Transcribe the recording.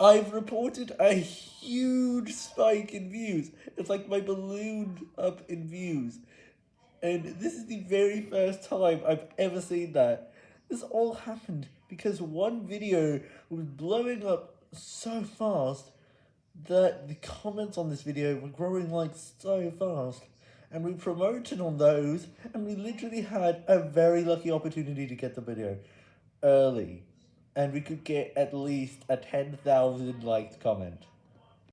I've reported a huge spike in views. It's like my ballooned up in views. And this is the very first time I've ever seen that. This all happened because one video was blowing up so fast that the comments on this video were growing like so fast. And we promoted on those, and we literally had a very lucky opportunity to get the video early. And we could get at least a 10,000 liked comment.